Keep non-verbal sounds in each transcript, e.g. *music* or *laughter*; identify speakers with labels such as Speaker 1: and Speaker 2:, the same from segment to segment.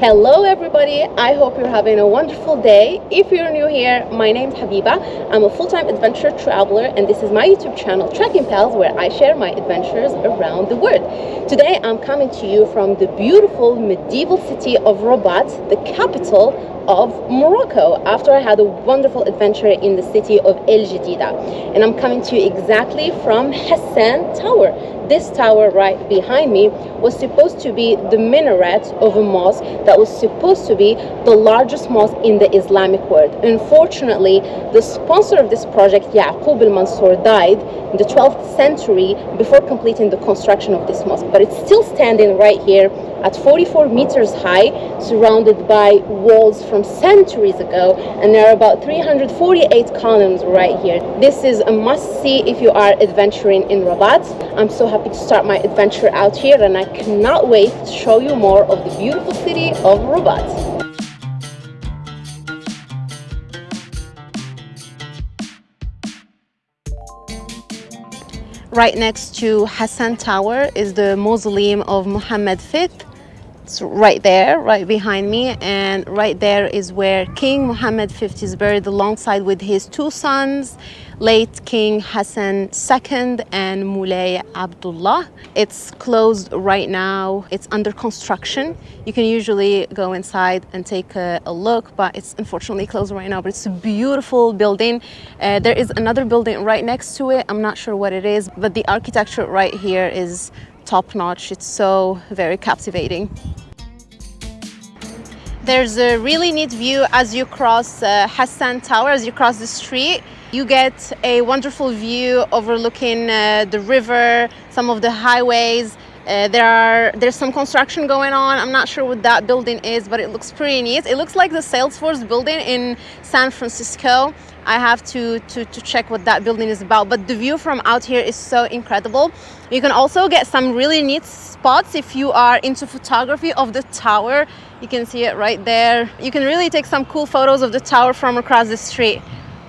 Speaker 1: Hello everybody, I hope you're having a wonderful day. If you're new here, my name's Habiba. I'm a full-time adventure traveler and this is my YouTube channel Trekking Pals where I share my adventures around the world. Today I'm coming to you from the beautiful medieval city of Rabat, the capital of Morocco after I had a wonderful adventure in the city of El Jadida and I'm coming to you exactly from Hassan Tower this tower right behind me was supposed to be the minaret of a mosque that was supposed to be the largest mosque in the Islamic world. Unfortunately, the sponsor of this project, Yaqub al-Mansur, died in the 12th century before completing the construction of this mosque. But it's still standing right here at 44 meters high, surrounded by walls from centuries ago, and there are about 348 columns right here. This is a must-see if you are adventuring in Rabat. I'm so happy to start my adventure out here, and I cannot wait to show you more of the beautiful city of Rabat. Right next to Hassan Tower is the mausoleum of Muhammad V. It's right there, right behind me. And right there is where King Muhammad V is buried alongside with his two sons, late King Hassan II and Moulay Abdullah. It's closed right now. It's under construction. You can usually go inside and take a, a look, but it's unfortunately closed right now. But it's a beautiful building. Uh, there is another building right next to it. I'm not sure what it is, but the architecture right here is top notch. It's so very captivating. There's a really neat view as you cross uh, Hassan Tower, as you cross the street. You get a wonderful view overlooking uh, the river, some of the highways. Uh, there are there's some construction going on. I'm not sure what that building is, but it looks pretty neat. It looks like the Salesforce building in San Francisco. I have to, to, to check what that building is about, but the view from out here is so incredible. You can also get some really neat spots if you are into photography of the tower. You can see it right there. You can really take some cool photos of the tower from across the street.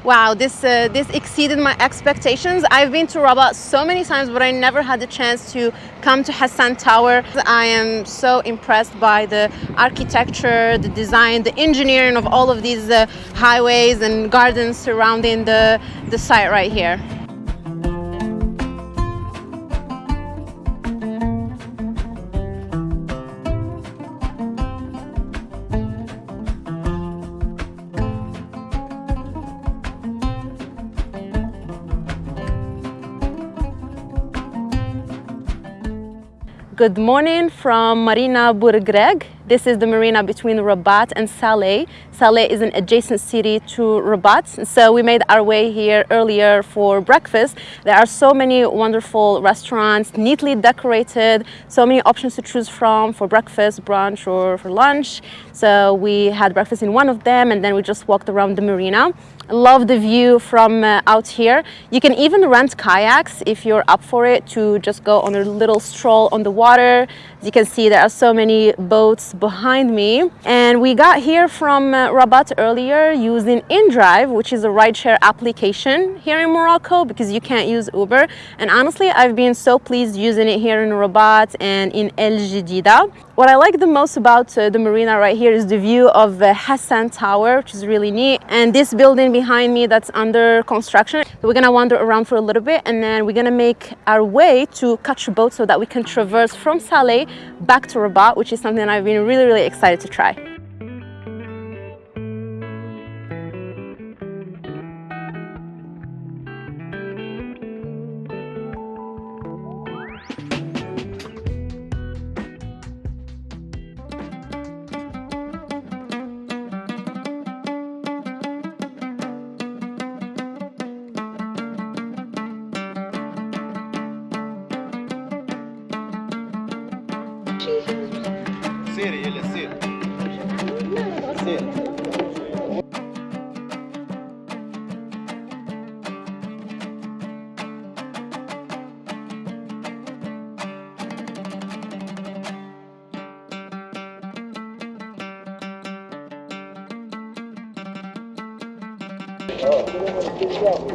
Speaker 1: Wow, this, uh, this exceeded my expectations. I've been to Rabat so many times, but I never had the chance to come to Hassan Tower. I am so impressed by the architecture, the design, the engineering of all of these uh, highways and gardens surrounding the, the site right here. Good morning from Marina Bouregreg. This is the marina between Rabat and Salé. Salé is an adjacent city to Rabat. So we made our way here earlier for breakfast. There are so many wonderful restaurants, neatly decorated, so many options to choose from for breakfast, brunch, or for lunch. So we had breakfast in one of them and then we just walked around the marina love the view from uh, out here. You can even rent kayaks if you're up for it to just go on a little stroll on the water. As you can see, there are so many boats behind me. And we got here from uh, Rabat earlier using InDrive, which is a rideshare application here in Morocco because you can't use Uber. And honestly, I've been so pleased using it here in Rabat and in El Jadida. What I like the most about uh, the marina right here is the view of the Hassan Tower, which is really neat. And this building behind me that's under construction. So we're gonna wander around for a little bit and then we're gonna make our way to catch a boat so that we can traverse from Salé back to Rabat, which is something I've been really, really excited to try.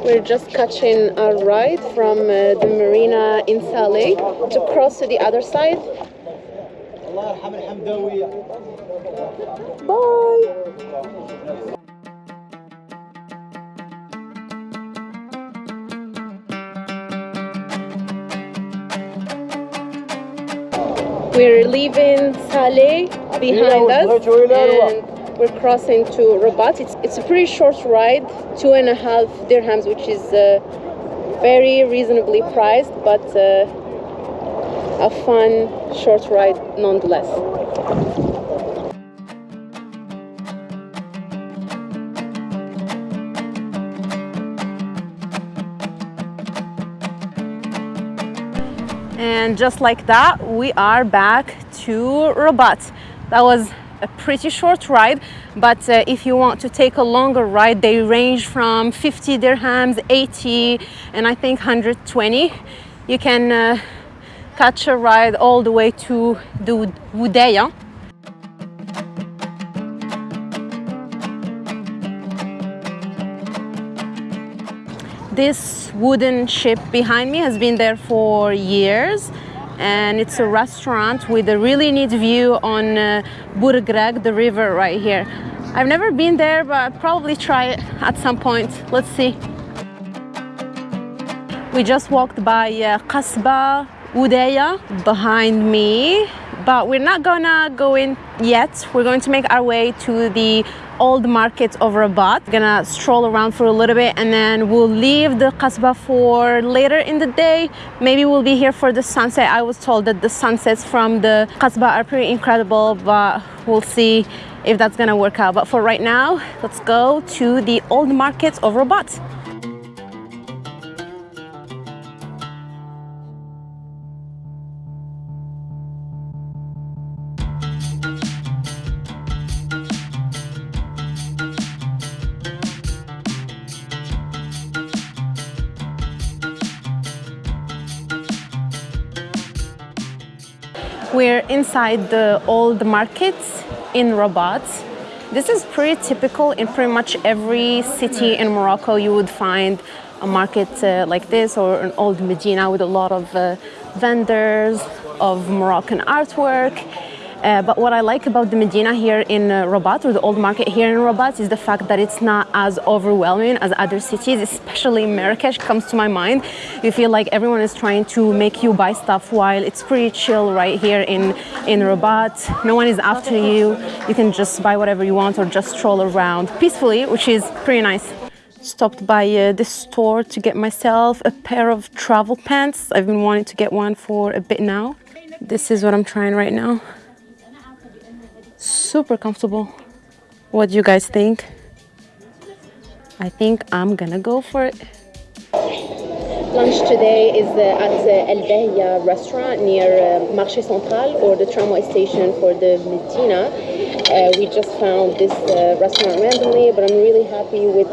Speaker 1: We're just catching a ride from uh, the marina in Salé to cross to the other side. Bye! We're leaving Salé behind us we're crossing to Rabat. It's, it's a pretty short ride, two and a half dirhams, which is uh, very reasonably priced, but uh, a fun short ride nonetheless. And just like that, we are back to Rabat. That was a pretty short ride, but uh, if you want to take a longer ride, they range from 50 dirhams, 80, and I think 120. You can uh, catch a ride all the way to the Wudaya. This wooden ship behind me has been there for years and it's a restaurant with a really neat view on uh, Bouregreg, the river right here. I've never been there, but I'll probably try it at some point. Let's see. We just walked by uh, Qasba Udaya behind me, but we're not gonna go in yet. We're going to make our way to the old market of Rabat. Gonna stroll around for a little bit and then we'll leave the Qasba for later in the day. Maybe we'll be here for the sunset. I was told that the sunsets from the Qasba are pretty incredible, but we'll see if that's gonna work out. But for right now, let's go to the old market of Rabat. We're inside the old markets in Rabat. This is pretty typical in pretty much every city in Morocco. You would find a market uh, like this or an old Medina with a lot of uh, vendors of Moroccan artwork uh, but what I like about the Medina here in uh, Rabat, or the old market here in Rabat, is the fact that it's not as overwhelming as other cities, especially Marrakesh comes to my mind. You feel like everyone is trying to make you buy stuff while it's pretty chill right here in, in Rabat. No one is after you. You can just buy whatever you want or just stroll around peacefully, which is pretty nice stopped by uh, this store to get myself a pair of travel pants. I've been wanting to get one for a bit now. This is what I'm trying right now super comfortable what do you guys think i think i'm gonna go for it lunch today is at uh, El Behia restaurant near uh, Marché Central or the tramway station for the Medina. Uh, we just found this uh, restaurant randomly, but I'm really happy with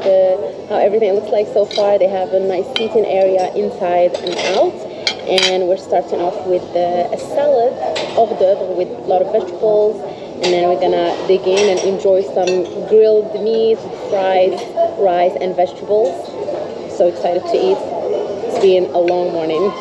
Speaker 1: how everything looks like so far. They have a nice seating area inside and out. And we're starting off with a salad, hors d'oeuvre, with a lot of vegetables, and then we're gonna dig in and enjoy some grilled meat, fries, rice, and vegetables. So excited to eat. It's been a long morning.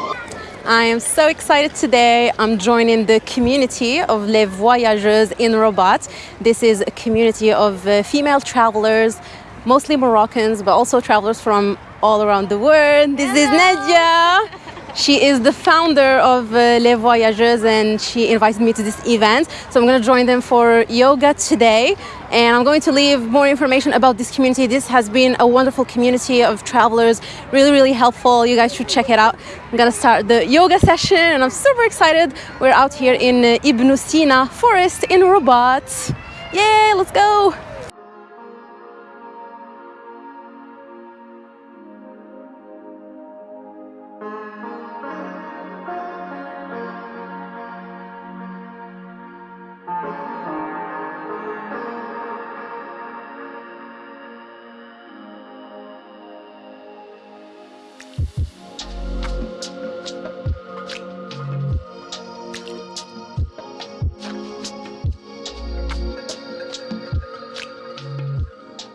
Speaker 1: I am so excited today. I'm joining the community of Les Voyageurs in Rabat. This is a community of uh, female travelers, mostly Moroccans, but also travelers from all around the world. This is Nadia. She is the founder of uh, Les Voyageuses and she invited me to this event. So I'm going to join them for yoga today and I'm going to leave more information about this community. This has been a wonderful community of travelers, really, really helpful. You guys should check it out. I'm going to start the yoga session and I'm super excited. We're out here in uh, Ibn Sina forest in Rabat. Yay, let's go.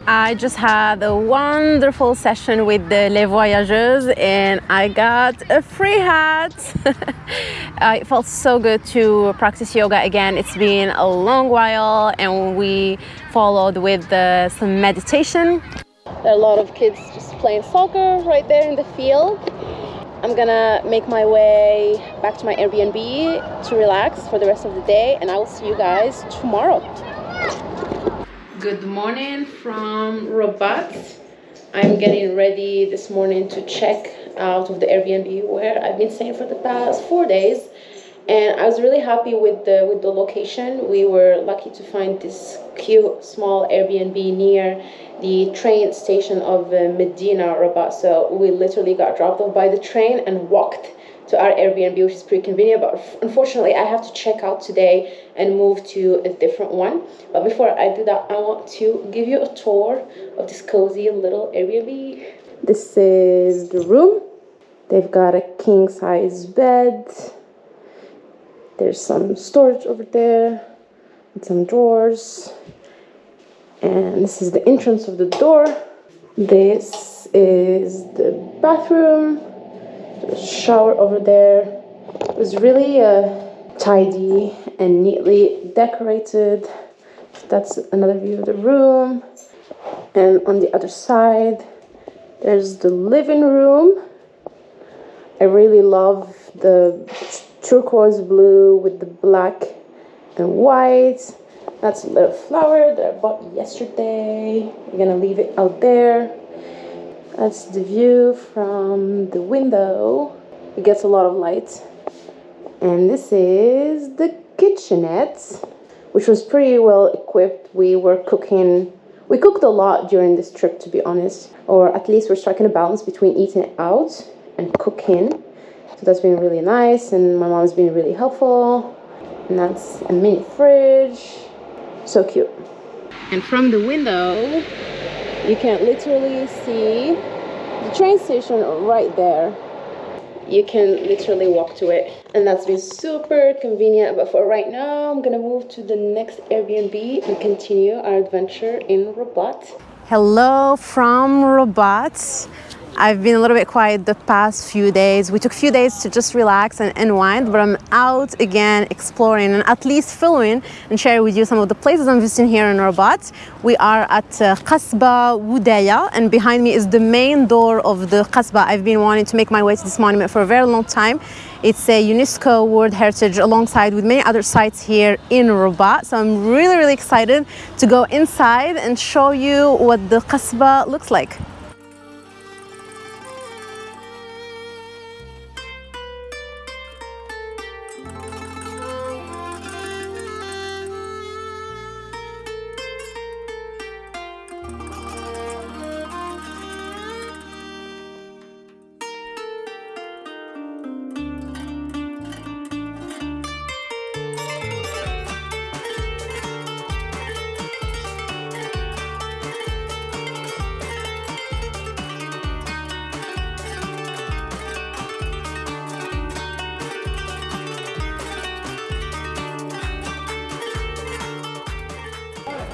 Speaker 1: I just had a wonderful session with the Les Voyageuses and I got a free hat. *laughs* it felt so good to practice yoga again. It's been a long while and we followed with some meditation. There are a lot of kids just playing soccer right there in the field. I'm gonna make my way back to my Airbnb to relax for the rest of the day and I will see you guys tomorrow. Good morning from Rabat. I'm getting ready this morning to check out of the Airbnb where I've been staying for the past four days. And I was really happy with the with the location. We were lucky to find this cute small Airbnb near the train station of uh, Medina Rabat. So we literally got dropped off by the train and walked to our Airbnb, which is pretty convenient. But unfortunately, I have to check out today and move to a different one. But before I do that, I want to give you a tour of this cozy little Airbnb. This is the room. They've got a king size bed. There's some storage over there and some drawers. And this is the entrance of the door. This is the bathroom shower over there. It was really uh, tidy and neatly decorated. That's another view of the room. And on the other side there's the living room. I really love the turquoise blue with the black and white. That's a little flower that i bought yesterday. I'm gonna leave it out there that's the view from the window. It gets a lot of light. And this is the kitchenette, which was pretty well equipped. We were cooking, we cooked a lot during this trip, to be honest. Or at least we're striking a balance between eating out and cooking. So that's been really nice. And my mom's been really helpful. And that's a mini fridge. So cute. And from the window, you can literally see the train station right there. You can literally walk to it. And that's been super convenient but for right now i'm gonna move to the next airbnb and continue our adventure in rabat hello from rabat I've been a little bit quiet the past few days. We took a few days to just relax and unwind, but I'm out again exploring and at least filming and sharing with you some of the places I'm visiting here in Rabat. We are at uh, Qasba Wudaya and behind me is the main door of the Qasba. I've been wanting to make my way to this monument for a very long time. It's a UNESCO World Heritage alongside with many other sites here in Rabat. So I'm really, really excited to go inside and show you what the Qasba looks like.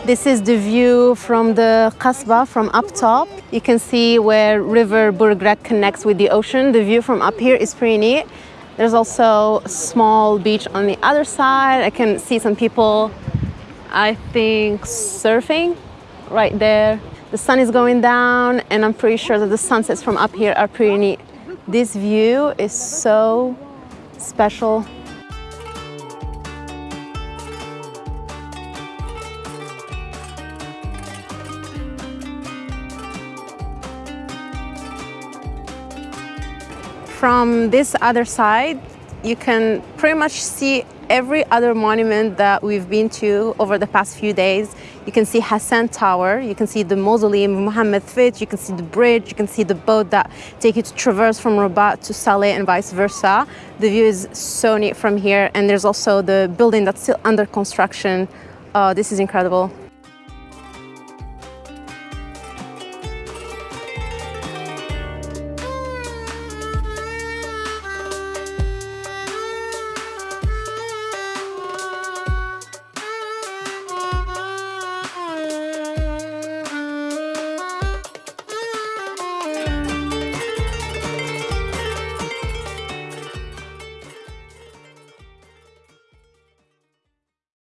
Speaker 1: This is the view from the Qasba from up top. You can see where River Bouregreg connects with the ocean. The view from up here is pretty neat. There's also a small beach on the other side. I can see some people, I think, surfing right there. The sun is going down and I'm pretty sure that the sunsets from up here are pretty neat. This view is so special from this other side, you can pretty much see every other monument that we've been to over the past few days. You can see Hassan Tower, you can see the mausoleum of Muhammad V, you can see the bridge, you can see the boat that take you to traverse from Rabat to Salé and vice versa. The view is so neat from here and there's also the building that's still under construction. Uh, this is incredible.